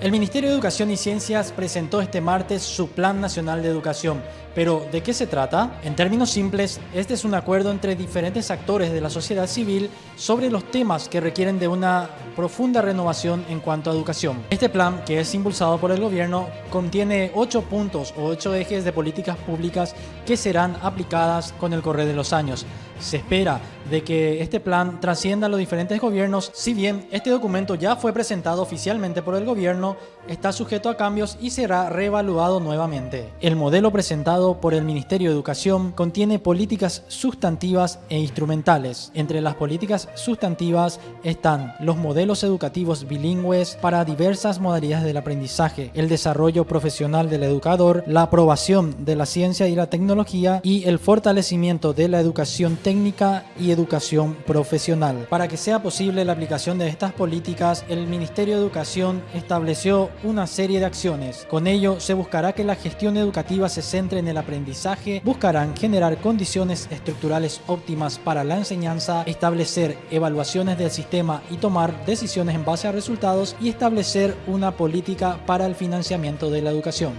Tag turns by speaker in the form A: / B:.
A: El Ministerio de Educación y Ciencias presentó este martes su Plan Nacional de Educación. Pero, ¿de qué se trata? En términos simples, este es un acuerdo entre diferentes actores de la sociedad civil sobre los temas que requieren de una profunda renovación en cuanto a educación. Este plan, que es impulsado por el gobierno, contiene ocho puntos o ocho ejes de políticas públicas que serán aplicadas con el correr de los años. Se espera de que este plan trascienda los diferentes gobiernos, si bien este documento ya fue presentado oficialmente por el gobierno, está sujeto a cambios y será reevaluado nuevamente. El modelo presentado por el Ministerio de Educación contiene políticas sustantivas e instrumentales. Entre las políticas sustantivas están los modelos educativos bilingües para diversas modalidades del aprendizaje, el desarrollo profesional del educador, la aprobación de la ciencia y la tecnología y el fortalecimiento de la educación técnica y educación profesional. Para que sea posible la aplicación de estas políticas, el Ministerio de Educación estableció una serie de acciones. Con ello, se buscará que la gestión educativa se centre en el aprendizaje, buscarán generar condiciones estructurales óptimas para la enseñanza, establecer evaluaciones del sistema y tomar decisiones en base a resultados y establecer una política para el financiamiento de la educación.